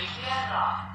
没电了